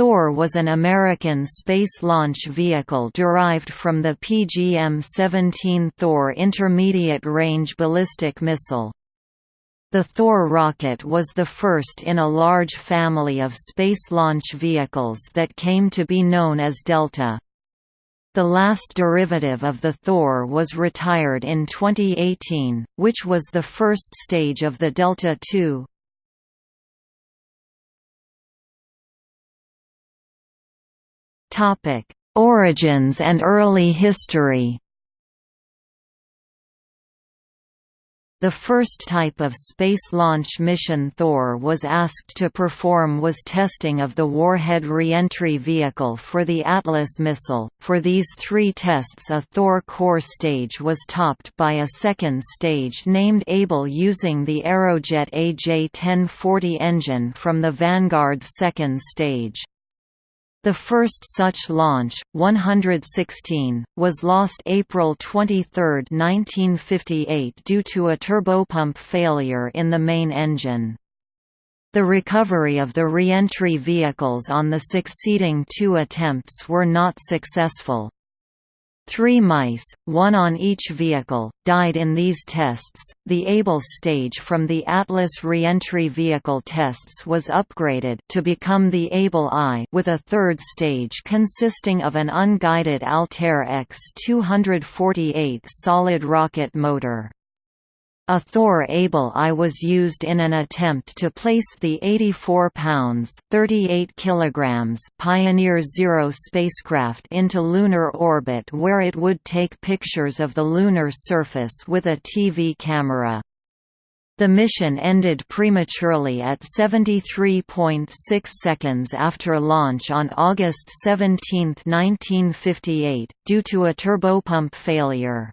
Thor was an American space launch vehicle derived from the PGM-17 Thor intermediate-range ballistic missile. The Thor rocket was the first in a large family of space launch vehicles that came to be known as Delta. The last derivative of the Thor was retired in 2018, which was the first stage of the Delta II. Origins and early history The first type of space launch mission Thor was asked to perform was testing of the Warhead reentry vehicle for the Atlas missile. For these three tests, a Thor core stage was topped by a second stage named Able using the Aerojet AJ-1040 engine from the Vanguard second stage. The first such launch, 116, was lost April 23, 1958 due to a turbopump failure in the main engine. The recovery of the re-entry vehicles on the succeeding two attempts were not successful. Three mice, one on each vehicle, died in these tests. The Able stage from the Atlas reentry vehicle tests was upgraded to become the Able I with a third stage consisting of an unguided Altair X-248 solid rocket motor. A Thor Able I was used in an attempt to place the 84 pounds 38 kilograms Pioneer Zero spacecraft into lunar orbit where it would take pictures of the lunar surface with a TV camera. The mission ended prematurely at 73.6 seconds after launch on August 17, 1958, due to a turbopump failure.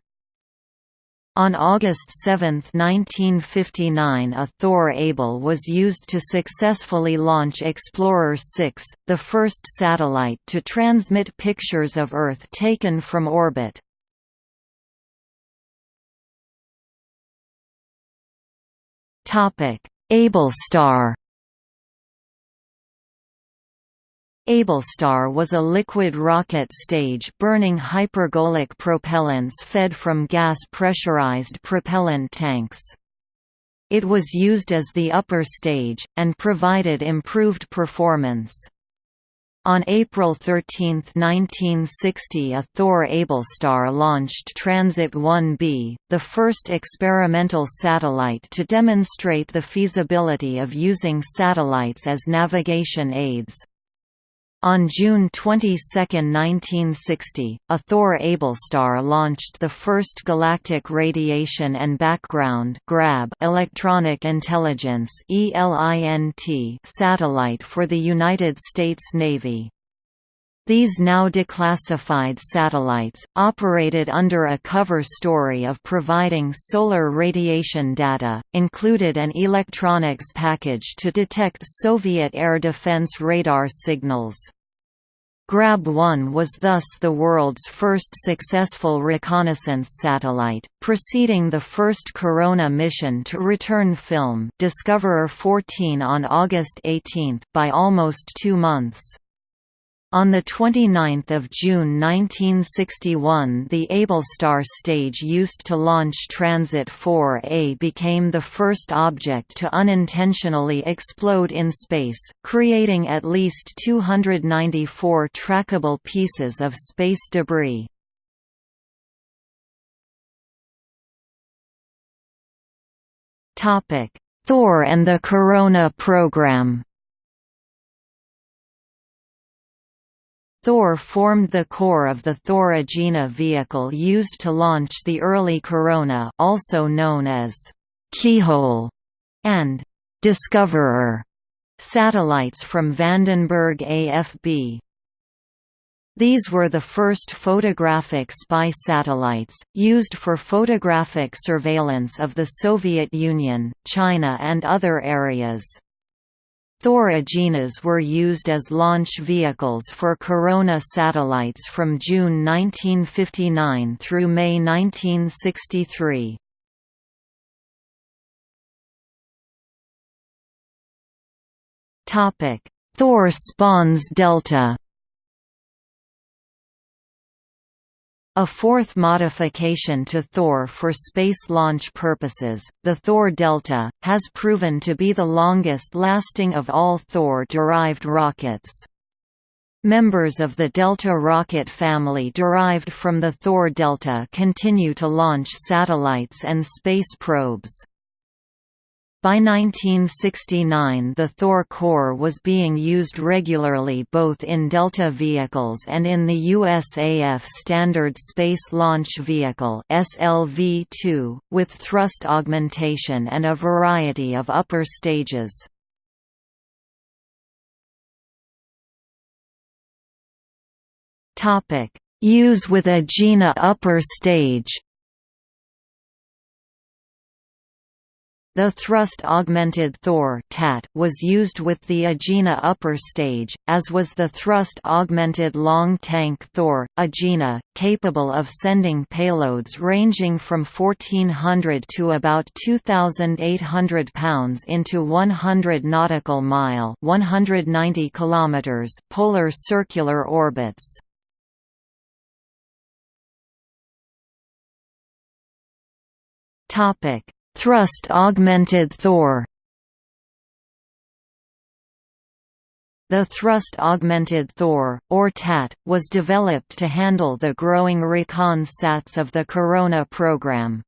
On August 7, 1959 a Thor Able was used to successfully launch Explorer 6, the first satellite to transmit pictures of Earth taken from orbit. Ablestar Ablestar was a liquid rocket stage burning hypergolic propellants fed from gas-pressurized propellant tanks. It was used as the upper stage, and provided improved performance. On April 13, 1960 a Thor Ablestar launched Transit 1B, the first experimental satellite to demonstrate the feasibility of using satellites as navigation aids. On June 22, 1960, a Thor Ablestar launched the first Galactic Radiation and Background (GRAB) electronic intelligence satellite for the United States Navy. These now declassified satellites, operated under a cover story of providing solar radiation data, included an electronics package to detect Soviet air defense radar signals. Grab-1 was thus the world's first successful reconnaissance satellite, preceding the first Corona mission to return film Discoverer 14 on August 18 by almost two months. On 29 June 1961 the Ablestar stage used to launch Transit 4A became the first object to unintentionally explode in space, creating at least 294 trackable pieces of space debris. Thor and the Corona program Thor formed the core of the Thor Agena vehicle used to launch the early Corona also known as «Keyhole» and «Discoverer» satellites from Vandenberg AFB. These were the first photographic spy satellites, used for photographic surveillance of the Soviet Union, China and other areas. Thor Agenas were used as launch vehicles for Corona satellites from June 1959 through May 1963. Thor spawns Delta A fourth modification to Thor for space launch purposes, the Thor Delta, has proven to be the longest-lasting of all Thor-derived rockets. Members of the Delta rocket family derived from the Thor Delta continue to launch satellites and space probes. By 1969 the Thor core was being used regularly both in Delta vehicles and in the USAF Standard Space Launch Vehicle SLV-2, with thrust augmentation and a variety of upper stages. Use with a Agena upper stage The thrust-augmented Thor was used with the Agena upper stage, as was the thrust-augmented long-tank Thor, Agena, capable of sending payloads ranging from 1400 to about 2,800 pounds into 100 nautical mile 190 kilometers polar circular orbits. Topic Thrust-augmented Thor The thrust-augmented Thor, or TAT, was developed to handle the growing recon sats of the Corona program.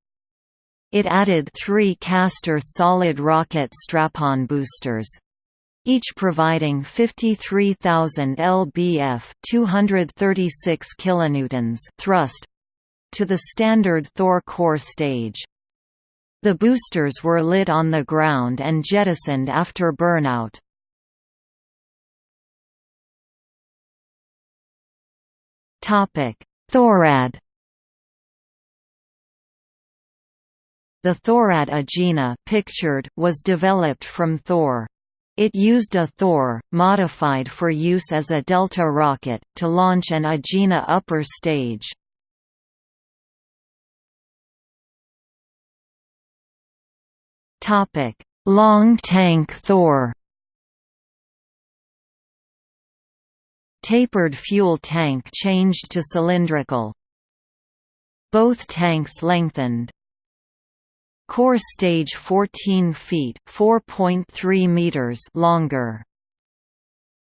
It added three Castor solid rocket strap-on boosters, each providing 53,000 lbf 236 kilonewtons thrust to the standard Thor core stage. The boosters were lit on the ground and jettisoned after burnout. Thorad The Thorad Agena pictured was developed from Thor. It used a Thor, modified for use as a Delta rocket, to launch an Agena upper stage. Topic: Long tank Thor. Tapered fuel tank changed to cylindrical. Both tanks lengthened. Core stage 14 feet (4.3 meters) longer.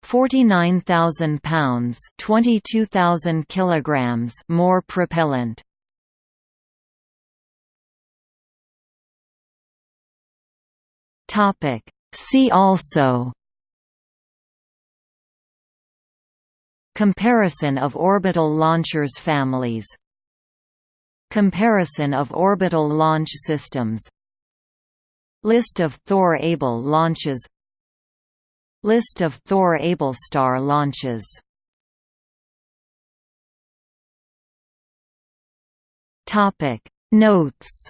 49,000 pounds (22,000 kilograms) more propellant. Topic. See also Comparison of orbital launchers families Comparison of orbital launch systems List of Thor-Able launches List of Thor-Able star launches Notes